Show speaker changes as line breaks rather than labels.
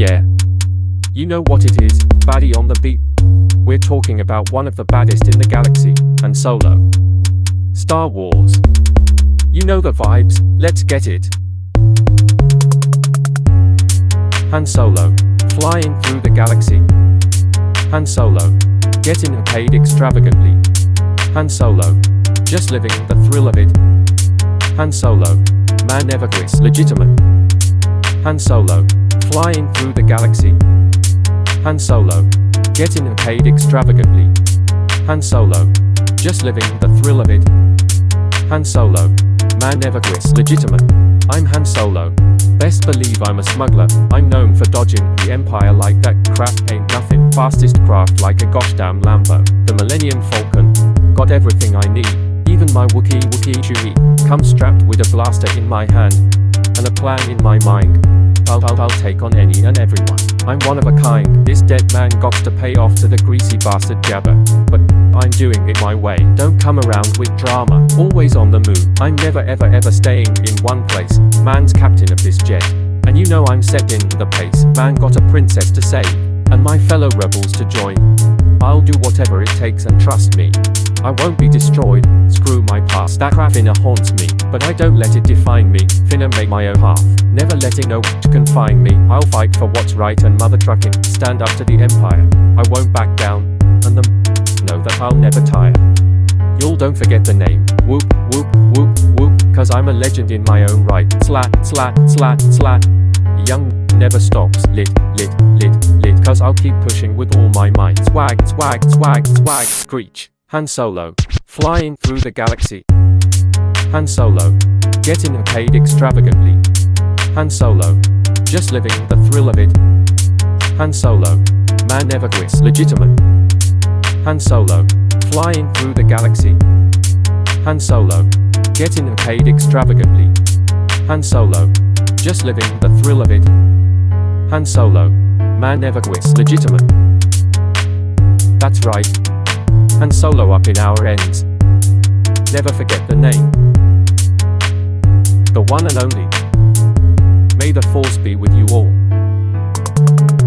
Yeah. You know what it is, baddie on the beat. We're talking about one of the baddest in the galaxy, Han Solo. Star Wars. You know the vibes, let's get it. Han Solo, flying through the galaxy. Han Solo, getting paid extravagantly. Han Solo, just living the thrill of it. Han Solo, man never quits, legitimate. Han Solo, flying through the galaxy. Han Solo, getting paid extravagantly. Han Solo, just living the thrill of it. Han Solo, man never quits, legitimate. I'm Han Solo. Best believe I'm a smuggler, I'm known for dodging the Empire like that crap ain't nothing. Fastest craft like a gosh damn Lambo. The Millennium Falcon. Got everything I need. Even my Wookiee Wookiee Chewie. Come strapped with a blaster in my hand. And a plan in my mind. I'll, I'll, take on any and everyone. I'm one of a kind. This dead man got to pay off to the greasy bastard Jabba. But I'm doing it my way. Don't come around with drama. Always on the move. I'm never ever ever staying in one place. Man's captain of this jet. And you know I'm set setting the pace. Man got a princess to save. And my fellow rebels to join. I'll do whatever it takes and trust me. I won't be destroyed, screw my past, that crap finna haunts me, but I don't let it define me, finna make my own path, never letting no confine me, I'll fight for what's right and mother trucking, stand up to the empire, I won't back down, and them know that I'll never tire. Y'all don't forget the name, whoop, whoop, whoop, whoop, cause I'm a legend in my own right, slat, slat, slat, slat, young never stops, lit, lit, lit, lit, cause I'll keep pushing with all my might, swag, swag, swag, swag, screech. Han Solo, flying through the galaxy. Han Solo, getting paid extravagantly. Han Solo, just living the thrill of it. Han Solo, man never quits, legitimate. Han Solo, flying through the galaxy. Han Solo, getting paid extravagantly. Han Solo, just living the thrill of it. Han Solo, man never quits, legitimate. That's right. Han Solo up in our ends. Never forget the name. The one and only. May the force be with you all.